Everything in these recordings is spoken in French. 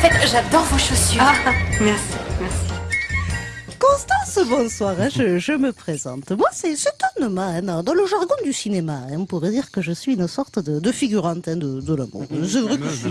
parfaite. J'adore vos chaussures. Ah, merci bonsoir, hein, je, je me présente. Moi, c'est c'est Anne hein, Dans le jargon du cinéma, hein, on pourrait dire que je suis une sorte de, de figurante de, de l'amour. C'est vrai que si,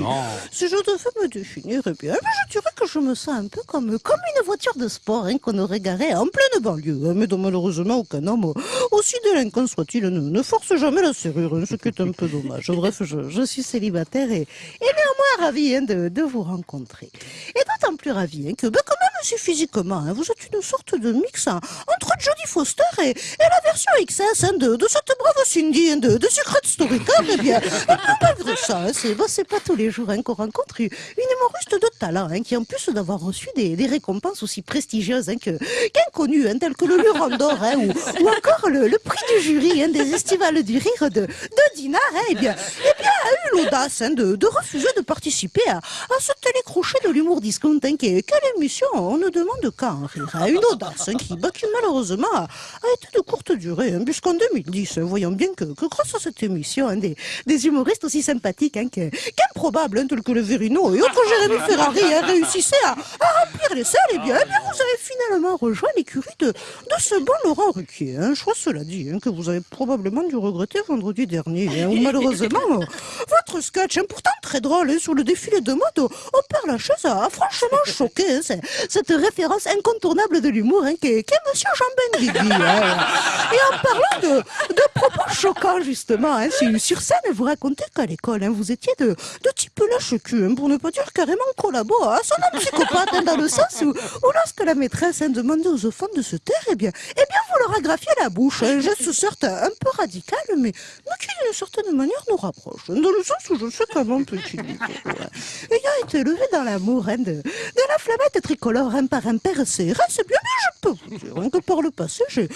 si je devais me définir, eh bien, je dirais que je me sens un peu comme, comme une voiture de sport qu'on aurait garée en pleine banlieue, mais dont malheureusement aucun homme, aussi délinquant soit-il, ne, ne force jamais la serrure, ce qui est un peu dommage. Bref, je, je suis célibataire et, et néanmoins ravi de, de vous rencontrer. Et plus ravi hein, que, ben, quand même, si physiquement, hein, vous êtes une sorte de mix hein, entre Jodie Foster et, et la version XS de, de cette brave Cindy de, de Secret Story. Eh bien, malgré ça, c'est ben, c'est pas tous les jours qu'on rencontre une humoriste de talent qui, en plus d'avoir reçu des, des récompenses aussi prestigieuses qu'inconnues, telles que le Luron d'Or ou, ou encore le, le prix du jury des estivales du rire de, de Dinard, eh bien, eh bien, l'audace hein, de, de refuser de participer à, à ce télécrochet de l'humour discount hein, quelle émission on ne demande qu'à en rire. hein. Une audace hein, qui, bah, qui malheureusement a, a été de courte durée, hein, puisqu'en 2010, hein, voyons bien que, que grâce à cette émission, des, des humoristes aussi sympathiques que- qu'improbables, tels que le Verino et autres Jérémy Ferrari, réussissaient à, à remplir les salles, et bien, eh bien, vous avez finalement rejoint l'écurie de, de ce bon Laurent Ruquier. Hein. Choix cela dit, que vous avez probablement dû regretter vendredi dernier, où malheureusement, votre sketch, hein, pourtant très drôle, hein, sur le défilé de mode au, au Père Lachaise, a, a franchement choqué. hein, cette référence incontournable de l'humour hein, qu'est qu'est Monsieur Jean Benguigui. Et en parlant de, propos choquants, justement, sur, scène, vous racontez qu'à l'école, vous étiez de, de type lâche-cul, hein, pour ne pas dire carrément collabo, à son homme psychopathe, dans le sens où, lorsque la maîtresse demandait aux enfants de se taire, eh bien, eh bien vous leur agrafiez la bouche. Un geste certes un peu radical, mais, qui d'une certaine manière nous rapproche. Sens où je sais comment petit Nico. Ayant été élevé dans l'amour hein, de, de la flamette tricolore hein, par un père serré, c'est bien, mais je peux vous dire que par le passé, j'ai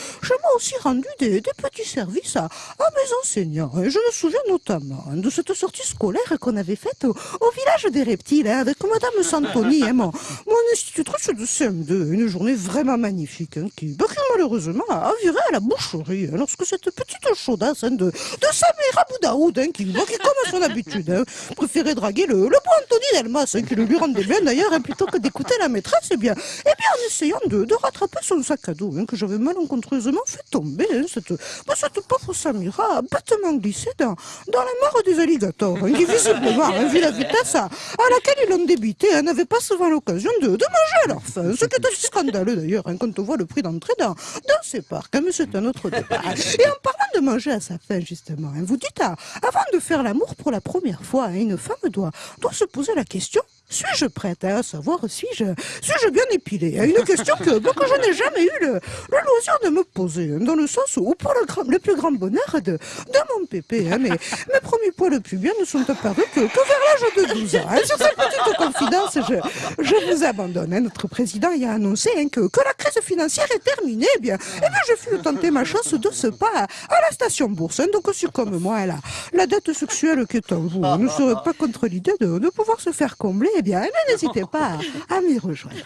moi aussi rendu des, des petits services à, à mes enseignants. Je me souviens notamment de cette sortie scolaire qu'on avait faite au, au village des reptiles hein, avec Madame Santoni, hein, mon, mon institutrice de CM2. Une journée vraiment magnifique qui, bah, malheureusement a viré à la boucherie hein, lorsque cette petite chaudasse hein, de, de Samira Boudaoud, hein, qui, qui, comme à son habitude, hein, préférait draguer le, le bon Anthony Delmas, hein, qui le lui rendait bien d'ailleurs, plutôt que d'écouter la maîtresse, eh bien, eh bien, en essayant de, de rattraper son sac à dos, que j'avais malencontreusement fait tomber, cette, bah, cette pauvre Samira a bêtement glissé dans, dans la mare des alligators, qui visiblement, vu la vitesse à, à laquelle ils l'ont débité, n'avait pas souvent l'occasion de, de manger à leur faim, ce qui est assez scandaleux d'ailleurs, quand on voit le prix d'entrée dans, dans ces parcs, mais c'est un autre débat. Et en parlant de manger à sa faim, justement, hein, vous dites, ah, avant de faire l'amour pour la première fois, hein, une femme doit, doit se poser la question, suis-je prête à savoir suis-je suis-je bien épilée Une question que, que je n'ai jamais eu le, loisir de me poser, hein, dans le sens où, pour le, plus grand bonheur de, de mon pépé, hein, mes, mes premiers poils pubiens ne sont apparus que, vers l'âge de 12 ans. hein. Sur cette petite confidence, je, je vous abandonne. hein. Notre président y a annoncé hein, que, que la crise financière est terminée. Eh bien, eh bien, je fus tenter ma chance de ce pas à, la station bourse. Donc, si comme moi, la, la dette sexuelle qui est en vous ne serait pas contre l'idée de, de pouvoir se faire combler, eh bien, n'hésitez pas à, à m'y rejoindre.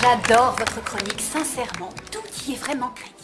J'adore votre chronique, sincèrement. Tout y est vraiment crédible.